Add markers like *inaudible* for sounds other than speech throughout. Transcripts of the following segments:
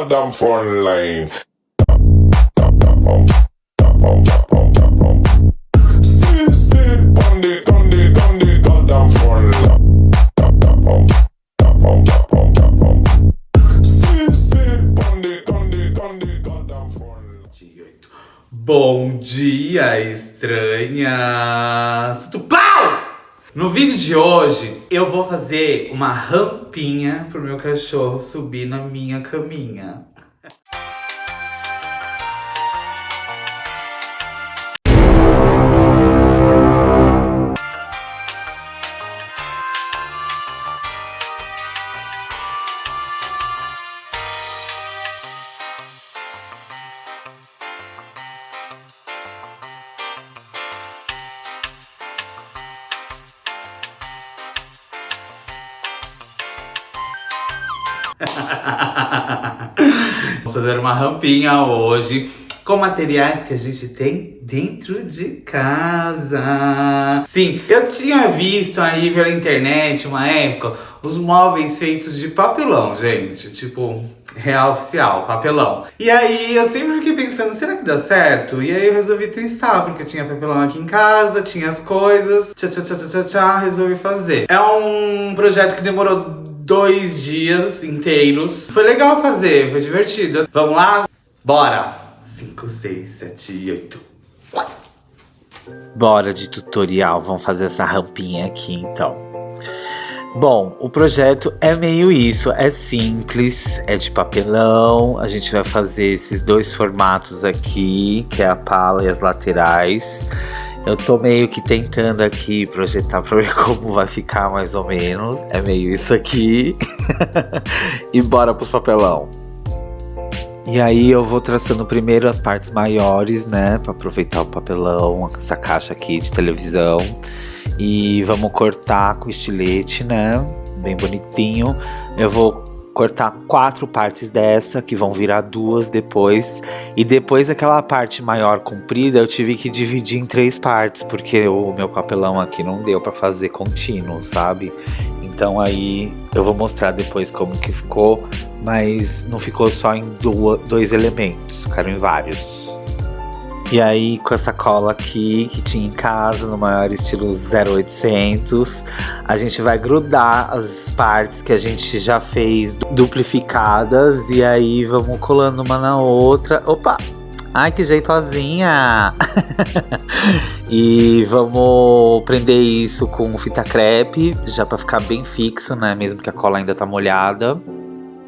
goddamn front line. Bom dia, estranhas! Tudo pau! No vídeo de hoje, eu vou fazer uma rampinha pro meu cachorro subir na minha caminha. *laughs* Vamos fazer uma rampinha hoje com materiais que a gente tem dentro de casa. Sim, eu tinha visto aí pela internet uma época os móveis feitos de papelão, gente. Tipo, real oficial, papelão. E aí eu sempre fiquei pensando, será que dá certo? E aí eu resolvi testar, porque eu tinha papelão aqui em casa, tinha as coisas. Tchá, tchá, tchá, tchá, tchá, resolvi fazer. É um projeto que demorou dois dias inteiros. Foi legal fazer, foi divertido. Vamos lá? Bora! 5, 6, 7, 8. Bora de tutorial, vamos fazer essa rampinha aqui então. Bom, o projeto é meio isso, é simples, é de papelão. A gente vai fazer esses dois formatos aqui, que é a pala e as laterais. Eu tô meio que tentando aqui projetar pra ver *laughs* como vai ficar mais ou menos. É meio isso aqui. *laughs* e bora pros papelão. E aí eu vou traçando primeiro as partes maiores, né? Pra aproveitar o papelão, essa caixa aqui de televisão. E vamos cortar com estilete, né? Bem bonitinho. Eu vou cortar quatro partes dessa, que vão virar duas depois. E depois aquela parte maior comprida, eu tive que dividir em três partes, porque o meu papelão aqui não deu para fazer contínuo, sabe? Então aí eu vou mostrar depois como que ficou, mas não ficou só em dois elementos, ficaram em vários. E aí, com essa cola aqui, que tinha em casa, no maior estilo 0800, a gente vai grudar as partes que a gente já fez duplificadas. E aí, vamos colando uma na outra. Opa! Ai, que jeitosinha! *laughs* e vamos prender isso com fita crepe, já para ficar bem fixo, né? Mesmo que a cola ainda tá molhada.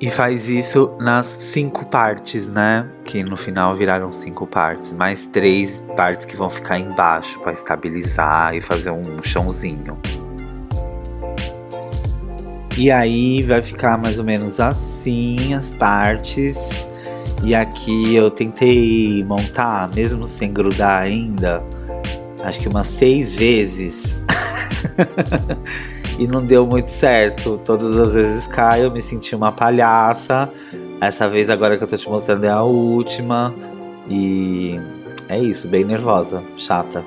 E faz isso nas cinco partes, né? Que no final viraram cinco partes. Mais três partes que vão ficar embaixo para estabilizar e fazer um chãozinho. E aí vai ficar mais ou menos assim as partes. E aqui eu tentei montar, mesmo sem grudar ainda, acho que umas seis vezes. *laughs* e não deu muito certo. Todas as vezes cai, eu me senti uma palhaça. Essa vez agora que eu tô te mostrando é a última. E é isso, bem nervosa, chata.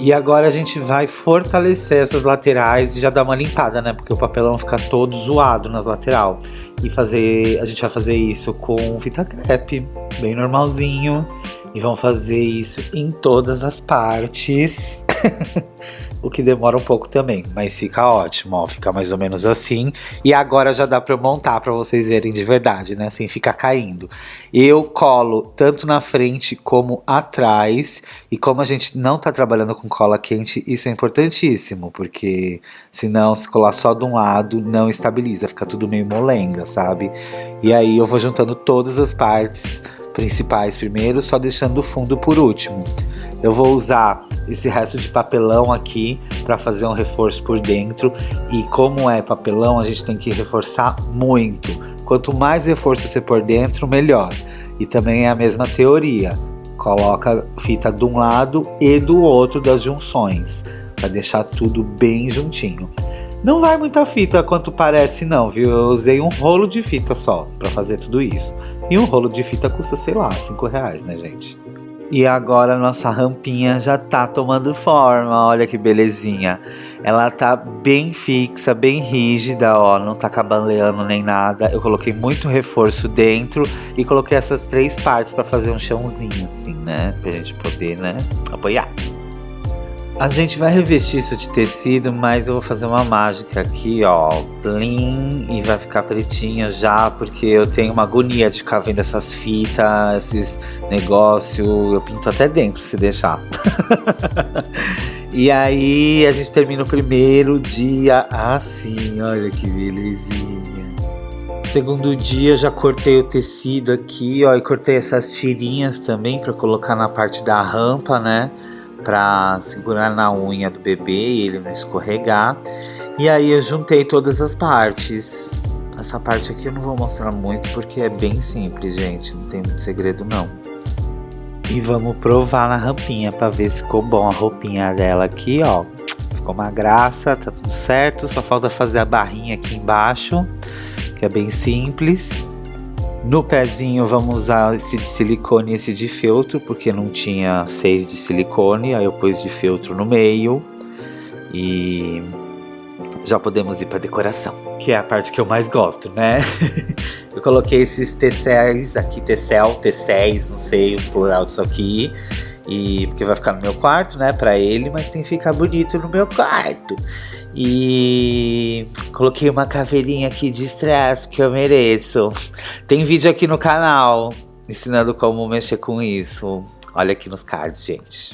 E agora a gente vai fortalecer essas laterais e já dar uma limpada, né? Porque o papelão fica todo zoado nas lateral. E fazer, a gente vai fazer isso com fita crepe, bem normalzinho. E vamos fazer isso em todas as partes. *laughs* o que demora um pouco também, mas fica ótimo, ó, fica mais ou menos assim. E agora já dá para montar para vocês verem de verdade, né, sem ficar caindo. Eu colo tanto na frente como atrás, e como a gente não tá trabalhando com cola quente, isso é importantíssimo, porque senão se colar só de um lado não estabiliza, fica tudo meio molenga, sabe? E aí eu vou juntando todas as partes principais primeiro, só deixando o fundo por último. Eu vou usar esse resto de papelão aqui para fazer um reforço por dentro. E como é papelão, a gente tem que reforçar muito. Quanto mais reforço você por dentro, melhor. E também é a mesma teoria. Coloca fita de um lado e do outro das junções, para deixar tudo bem juntinho. Não vai muita fita quanto parece não, viu? Eu usei um rolo de fita só para fazer tudo isso. E um rolo de fita custa, sei lá, 5 reais, né, gente? E agora a nossa rampinha já tá tomando forma, olha que belezinha. Ela tá bem fixa, bem rígida, ó, não tá cabaleando nem nada. Eu coloquei muito reforço dentro e coloquei essas três partes para fazer um chãozinho assim, né? Pra gente poder, né, apoiar. A gente vai revestir isso de tecido, mas eu vou fazer uma mágica aqui, ó, plim, e vai ficar pretinho já, porque eu tenho uma agonia de ficar vendo essas fitas, esses negócios, eu pinto até dentro se deixar. *laughs* e aí a gente termina o primeiro dia assim, olha que belezinha. Segundo dia já cortei o tecido aqui, ó, e cortei essas tirinhas também para colocar na parte da rampa, né? Para segurar na unha do bebê e ele não escorregar. E aí eu juntei todas as partes. Essa parte aqui eu não vou mostrar muito porque é bem simples, gente. Não tem muito segredo não. E vamos provar na rampinha para ver se ficou bom a roupinha dela aqui, ó. Ficou uma graça, tá tudo certo. Só falta fazer a barrinha aqui embaixo, que é bem simples. No pezinho vamos usar esse de silicone e esse de feltro, porque não tinha seis de silicone, aí eu pus de feltro no meio. E já podemos ir para decoração, que é a parte que eu mais gosto, né? *laughs* eu coloquei esses T6 aqui, T-cel, T6, não sei o plural disso aqui. E porque vai ficar no meu quarto, né, para ele, mas tem que ficar bonito no meu quarto. E coloquei uma caveirinha aqui de estresse que eu mereço. Tem vídeo aqui no canal ensinando como mexer com isso. Olha aqui nos cards, gente.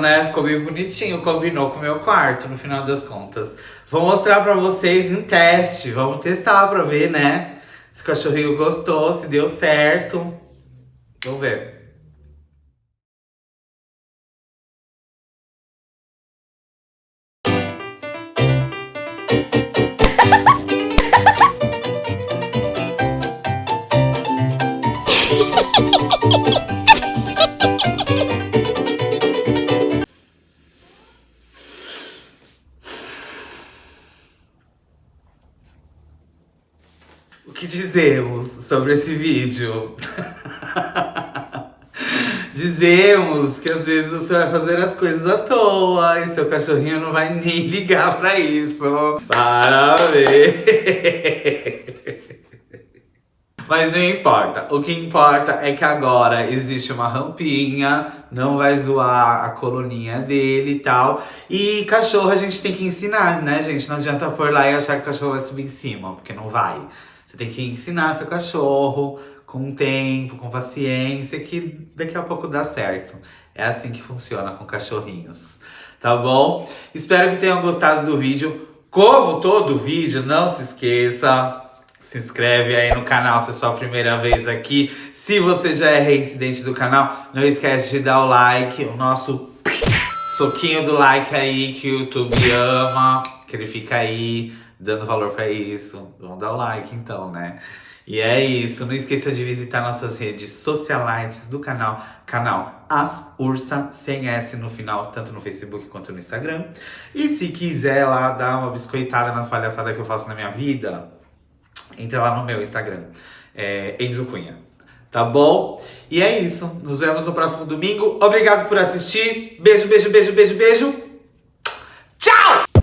Né? Ficou bem bonitinho, combinou com o meu quarto, no final das contas. Vou mostrar pra vocês em teste, vamos testar pra ver, né? Se o cachorrinho gostou, se deu certo. Vamos ver. *laughs* dizemos sobre esse vídeo? Dizemos que às vezes você vai fazer as coisas à toa e seu cachorrinho não vai nem *laughs* ligar pra isso. Para ver. Mas não importa. O que importa é que agora existe uma rampinha, não vai zoar a coluninha dele e tal. E cachorro a gente tem que ensinar, né, gente? Não adianta pôr lá e achar que o cachorro vai subir em cima, porque não vai. Você tem que ensinar seu cachorro com tempo, com paciência, que daqui a pouco dá certo. É assim que funciona com cachorrinhos, tá bom? Espero que tenham gostado do vídeo. Como todo vídeo, não se esqueça, se inscreve aí no canal se é sua primeira vez aqui. Se você já é reincidente do canal, não esquece de dar o like, o nosso soquinho do like aí que o YouTube ama, que ele fica aí dando valor pra isso. Vamos dar o like então, né? E é isso, não esqueça de visitar nossas redes socialites do canal, canal As Ursa, sem S no final, tanto no Facebook quanto no Instagram. E se quiser lá dar uma biscoitada nas palhaçadas que eu faço na minha vida, entra lá no meu Instagram, é Enzo Cunha. Tá bom? E é isso, nos vemos no próximo domingo. Obrigado por assistir. Beijo, beijo, beijo, beijo, beijo. Tchau!